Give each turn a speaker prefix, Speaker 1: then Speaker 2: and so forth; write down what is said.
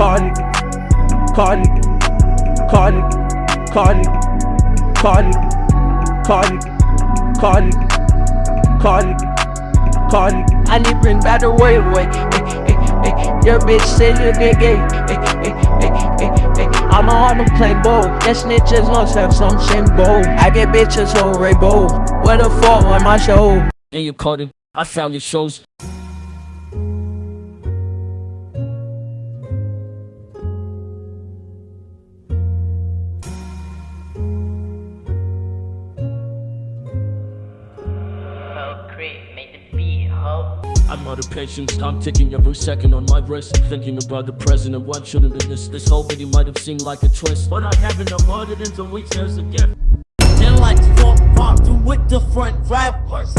Speaker 1: Cardi, Cardi, Cardi, Cardi, Cardi, Cardi, Cardi, Cardi. I need bring back the way away. Eh, eh, eh. Your bitch said you get gay. I'm on the play bowl. That snitches lost have some shame bowl. I get bitches so rainbow. Where the fuck on my show?
Speaker 2: Hey, you Cardi, I found your shows.
Speaker 3: Ho, make the beat, ho.
Speaker 2: I'm out of patience, I'm ticking every second on my wrist. Thinking about the present, what shouldn't be this This whole video might have seemed like a twist But I haven't avoided it in weeks as a gift. Then like fuck, walk through with the front rappers